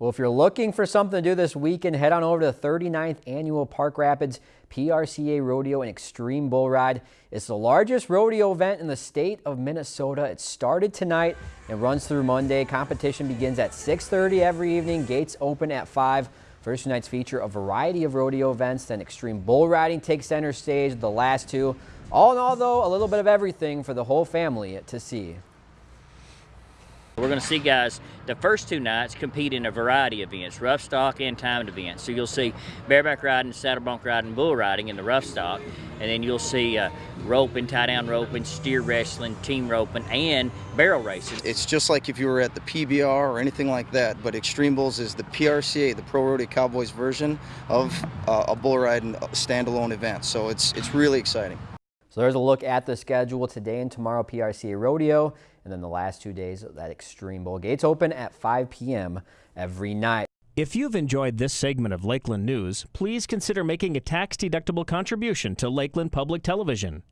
Well, if you're looking for something to do this weekend, head on over to the 39th annual Park Rapids PRCA Rodeo and Extreme Bull Ride. It's the largest rodeo event in the state of Minnesota. It started tonight and runs through Monday. Competition begins at 6.30 every evening. Gates open at 5. First nights feature a variety of rodeo events. Then Extreme Bull Riding takes center stage, the last two. All in all, though, a little bit of everything for the whole family to see. We're going to see guys the first two nights compete in a variety of events, rough stock and timed events. So you'll see bareback riding, saddle bronc riding, bull riding in the rough stock, and then you'll see uh, roping, tie down roping, steer wrestling, team roping, and barrel racing. It's just like if you were at the PBR or anything like that, but Extreme Bulls is the PRCA, the Pro Rodeo Cowboys version of uh, a bull riding standalone event. So it's it's really exciting. So there's a look at the schedule today and tomorrow PRCA Rodeo and then the last two days that Extreme Bull. Gates open at 5 p.m. every night. If you've enjoyed this segment of Lakeland News, please consider making a tax-deductible contribution to Lakeland Public Television.